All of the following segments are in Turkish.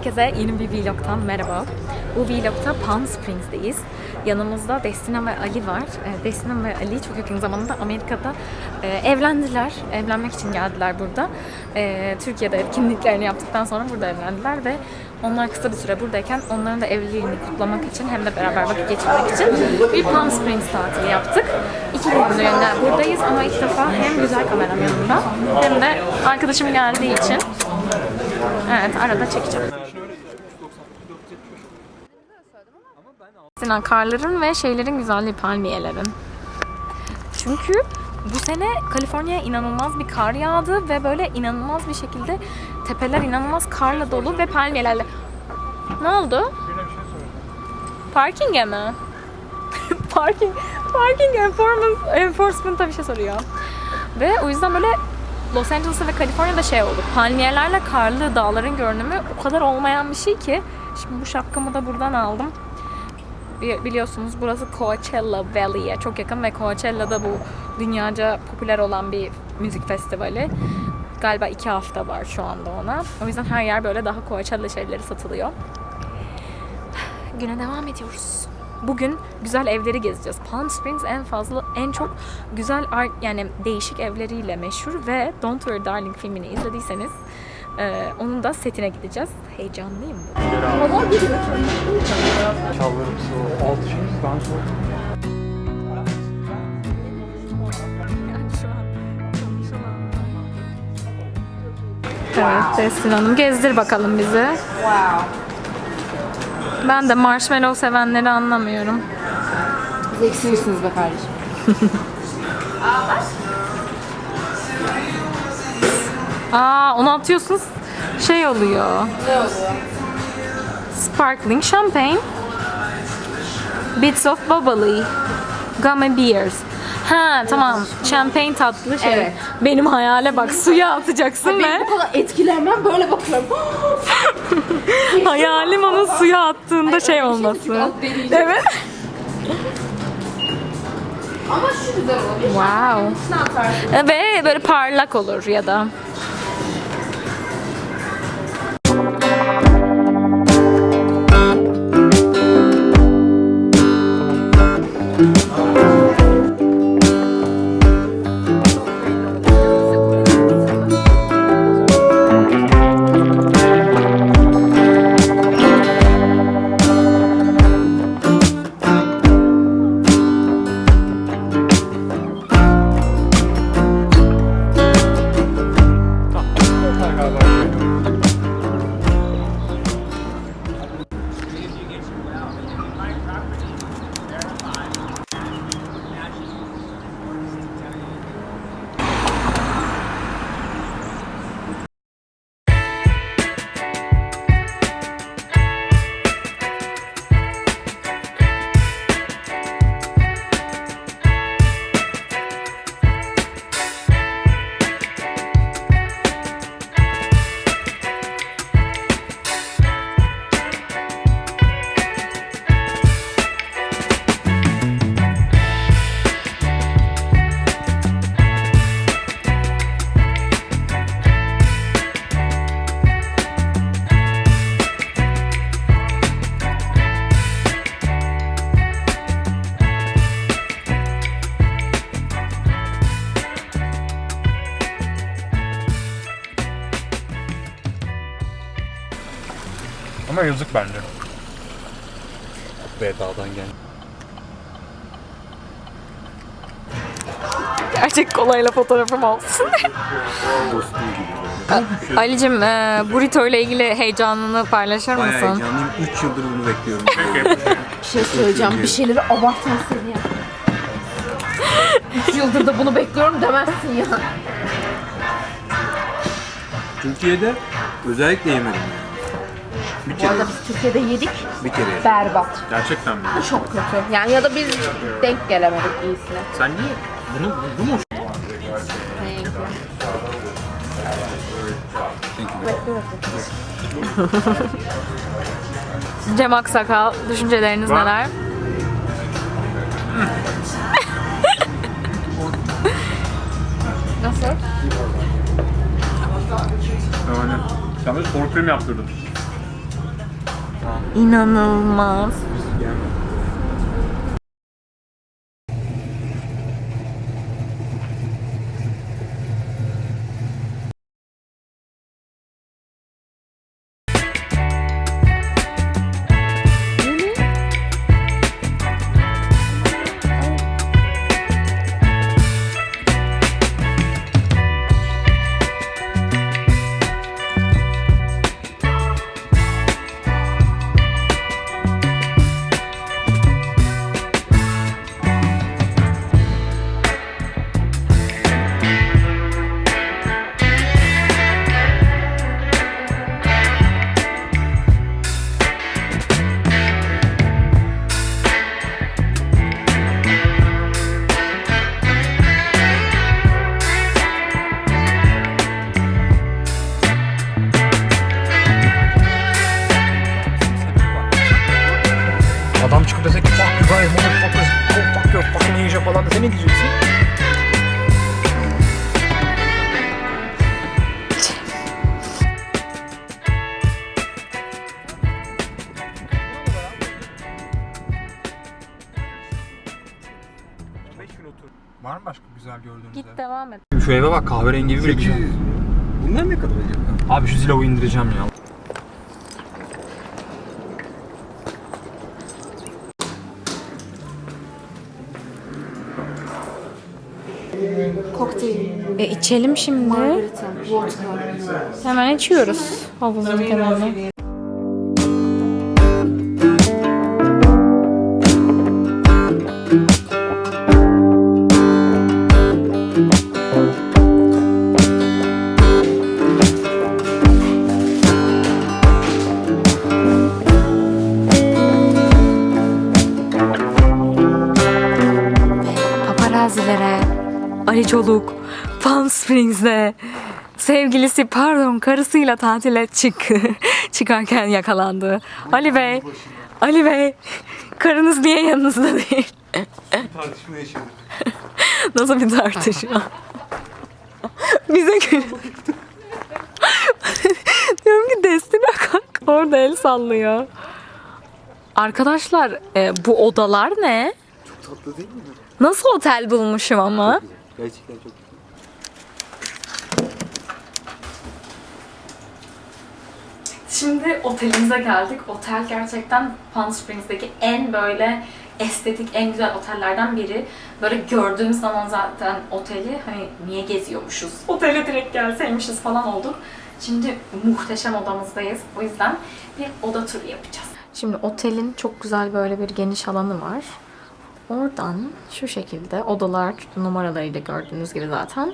Herkese yeni bir vlogtan merhaba. Bu vlogta Palm Springs'teyiz. Yanımızda Destina ve Ali var. Ee, Destina ve Ali çok yakın zamanda Amerika'da e, evlendiler. Evlenmek için geldiler burada. Ee, Türkiye'de kimliklerini yaptıktan sonra burada evlendiler ve onlar kısa bir süre buradayken onların da evliliğini kutlamak için hem de beraber vakit geçirmek için bir Palm Springs tatili yaptık. İki günlüğüne buradayız ama ilk defa hem güzel kameram yanımda hem de arkadaşım geldiği için Evet arada çekeceğim. Sinan karların ve şeylerin güzelliği palmiyelerin. Çünkü bu sene Kaliforniya'ya inanılmaz bir kar yağdı ve böyle inanılmaz bir şekilde tepeler inanılmaz karla dolu ve palmiyelerle. Ne oldu? Parking'e mi? Parking, parking enforcement, enforcement'a bir şey soruyor. Ve o yüzden böyle Los Angeles'ta ve Kaliforniya'da şey oldu. Palmiyelerle karlı dağların görünümü o kadar olmayan bir şey ki. Şimdi bu şapkamı da buradan aldım. Bi- Biliyorsunuz burası Coachella Valley'e çok yakın ve Coachella'da bu dünyaca popüler olan bir müzik festivali. Galiba iki hafta var şu anda ona. O yüzden her yer böyle daha Coachella şeyleri satılıyor. Güne devam ediyoruz. Bugün güzel evleri gezeceğiz. Palm Springs en fazla, en çok güzel yani değişik evleriyle meşhur ve Don't Worry Darling filmini izlediyseniz e, onun da setine gideceğiz. Heyecanlıyım bu. Çallarım su, altı şey ben su. Evet, Destin Hanım gezdir bakalım bizi. Ben de marshmallow sevenleri anlamıyorum. Zeksizsiniz be kardeşim. Aa, onu atıyorsunuz şey oluyor. Ne oluyor? Sparkling champagne. Bits of bubbly. Gummy beers. Ha tamam. Champagne tatlı şey. Evet. Benim hayale bak. Suya atacaksın ve Ben bu kadar etkilenmem böyle bakıyorum. hayalim onun suya attığında şey bir şey olması. Deneyeceğim. Evet. Ama şu güzel olur. Wow. Ve böyle parlak olur ya da. Yazık bence. Beda'dan gel. Gerçek kolayla fotoğrafım olsun. Ali'cim e, burrito ile ilgili heyecanını paylaşır Bayağı mısın? heyecanlıyım. 3 yıldır bunu bekliyorum. Bir şey söyleyeceğim. Bir şeyleri abartma seni ya. 3 yıldır da bunu bekliyorum demezsin ya. Türkiye'de özellikle yemedim yani. Bu arada biz Türkiye'de yedik. bir kere yedim. Berbat. Gerçekten mi? Çok kötü. Yani ya da biz denk gelemedik iyisine. Sen niye? Bunu, bu mu? Cem Aksakal, düşünceleriniz Ben- neler? Nasıl? Yani. Sour cream yaptırdın. İnanılmaz. Guys, motherfuckers, go fuck your fucking Asia falan dese ne diyeceksin? Var mı başka güzel gördüğünüz Git ev? devam et. Şu eve bak kahverengi bir güzel. Bunlar ne kadar acaba? Abi şu Zillow'u indireceğim ya. E içelim şimdi. Hemen içiyoruz havuzun kenarına. Paparazilere Ali Çoluk Springs'de sevgilisi pardon karısıyla tatile çık çıkarken yakalandı. Ali Bey, Ali Bey karınız niye yanınızda değil? Tartışma yaşadık. Nasıl bir tartışma? Bize gül. Diyorum ki Destina kalk orada el sallıyor. Arkadaşlar e, bu odalar ne? Tatlı değil mi? Nasıl otel bulmuşum ama? Gerçekten çok güzel. Şimdi otelimize geldik. Otel gerçekten Palm Springs'teki en böyle estetik, en güzel otellerden biri. Böyle gördüğümüz zaman zaten oteli hani niye geziyormuşuz? Otele direkt gelseymişiz falan olduk. Şimdi muhteşem odamızdayız. O yüzden bir oda turu yapacağız. Şimdi otelin çok güzel böyle bir geniş alanı var. Oradan şu şekilde odalar numaralarıyla gördüğünüz gibi zaten.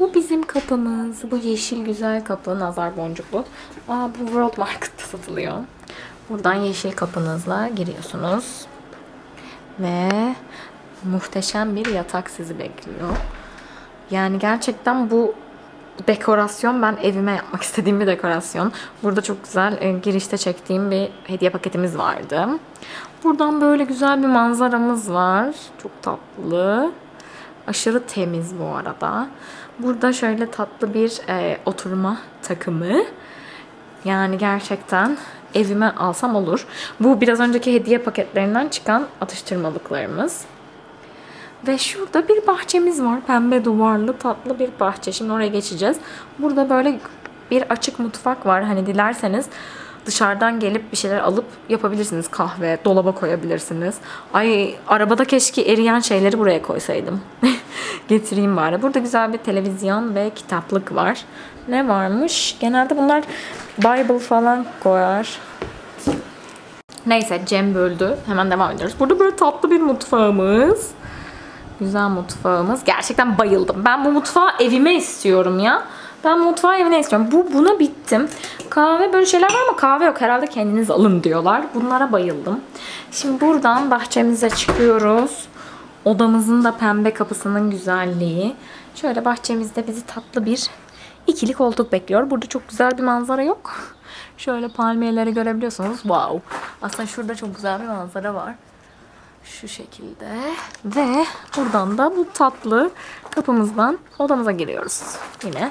Bu bizim kapımız. Bu yeşil güzel kapı. Nazar boncuklu. Aa, bu World Market'ta satılıyor. Buradan yeşil kapınızla giriyorsunuz. Ve muhteşem bir yatak sizi bekliyor. Yani gerçekten bu dekorasyon ben evime yapmak istediğim bir dekorasyon. Burada çok güzel e, girişte çektiğim bir hediye paketimiz vardı. Buradan böyle güzel bir manzaramız var. Çok tatlı. Aşırı temiz bu arada. Burada şöyle tatlı bir e, oturma takımı. Yani gerçekten evime alsam olur. Bu biraz önceki hediye paketlerinden çıkan atıştırmalıklarımız. Ve şurada bir bahçemiz var. Pembe duvarlı tatlı bir bahçe. Şimdi oraya geçeceğiz. Burada böyle bir açık mutfak var. Hani dilerseniz dışarıdan gelip bir şeyler alıp yapabilirsiniz. Kahve, dolaba koyabilirsiniz. Ay arabada keşke eriyen şeyleri buraya koysaydım. Getireyim bari. Burada güzel bir televizyon ve kitaplık var. Ne varmış? Genelde bunlar Bible falan koyar. Neyse Cem böldü. Hemen devam ediyoruz. Burada böyle tatlı bir mutfağımız. Güzel mutfağımız. Gerçekten bayıldım. Ben bu mutfağı evime istiyorum ya. Ben mutfağı evine istiyorum. Bu buna bittim. Kahve böyle şeyler var ama kahve yok. Herhalde kendiniz alın diyorlar. Bunlara bayıldım. Şimdi buradan bahçemize çıkıyoruz. Odamızın da pembe kapısının güzelliği. Şöyle bahçemizde bizi tatlı bir ikili koltuk bekliyor. Burada çok güzel bir manzara yok. Şöyle palmiyeleri görebiliyorsunuz. Wow. Aslında şurada çok güzel bir manzara var. Şu şekilde. Ve buradan da bu tatlı kapımızdan odamıza giriyoruz. Yine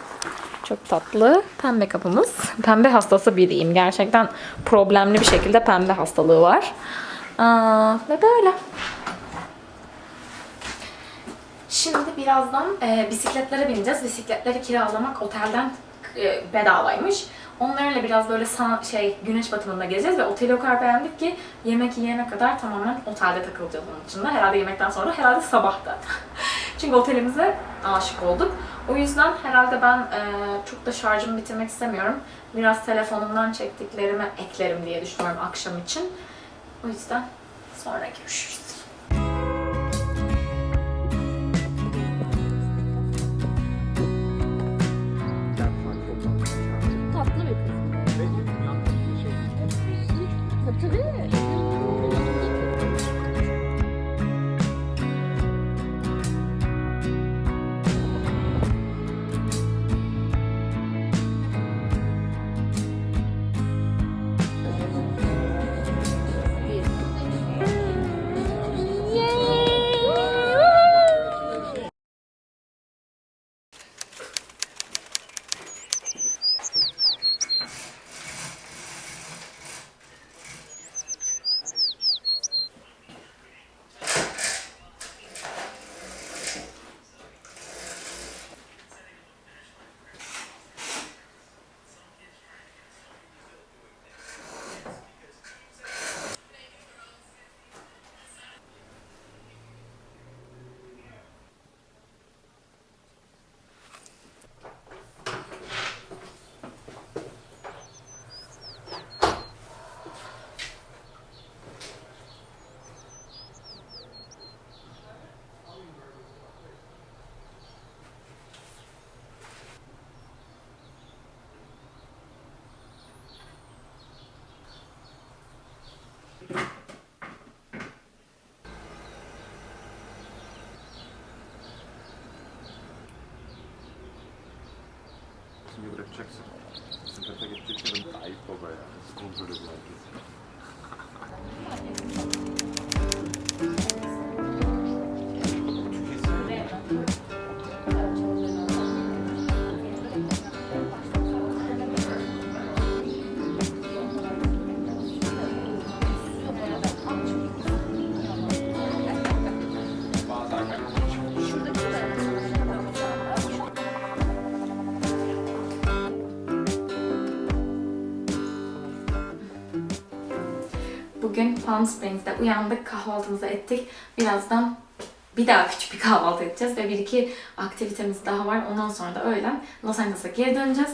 Çok tatlı. Pembe kapımız. Pembe hastası biriyim. Gerçekten problemli bir şekilde pembe hastalığı var. Aa, ve böyle. Şimdi birazdan e, bisikletlere bineceğiz. Bisikletleri kiralamak otelden bedavaymış. Onlarla biraz böyle sa- şey güneş batımında gezeceğiz ve oteli o kadar beğendik ki yemek yiyene kadar tamamen otelde takılacağız onun dışında. Herhalde yemekten sonra, herhalde sabahta. Çünkü otelimize aşık olduk. O yüzden herhalde ben e, çok da şarjımı bitirmek istemiyorum. Biraz telefonumdan çektiklerimi eklerim diye düşünüyorum akşam için. O yüzden sonra görüşürüz. Palm Springs'te uyandık, kahvaltımızı ettik. Birazdan bir daha küçük bir kahvaltı edeceğiz ve bir iki aktivitemiz daha var. Ondan sonra da öğlen Los Angeles'a geri döneceğiz.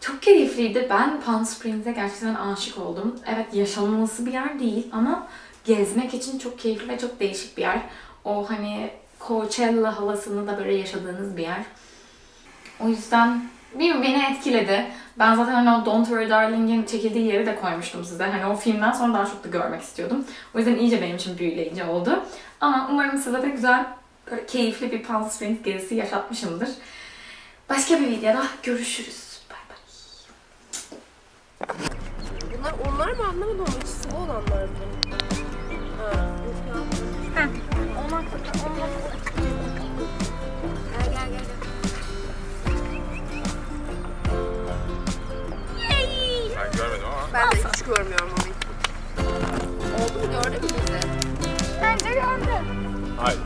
Çok keyifliydi. Ben Palm Springs'e gerçekten aşık oldum. Evet yaşanılması bir yer değil ama gezmek için çok keyifli ve çok değişik bir yer. O hani Coachella havasını da böyle yaşadığınız bir yer. O yüzden bilmiyorum beni etkiledi. Ben zaten hani o Don't Worry Darling'in çekildiği yeri de koymuştum size. Hani o filmden sonra daha çok da görmek istiyordum. O yüzden iyice benim için büyüleyici oldu. Ama umarım size de güzel, böyle keyifli bir Palm Springs gezisi yaşatmışımdır. Başka bir videoda görüşürüz. Bay bay. Bunlar onlar mı anlamadım ama içi sıvı olanlar mı? Ha. Onlar onlar Gel Ben görmedim ama. Ben de hiç görmüyorum onu. Oldu mu gördün mü bizi? Bence gördüm. Hayır.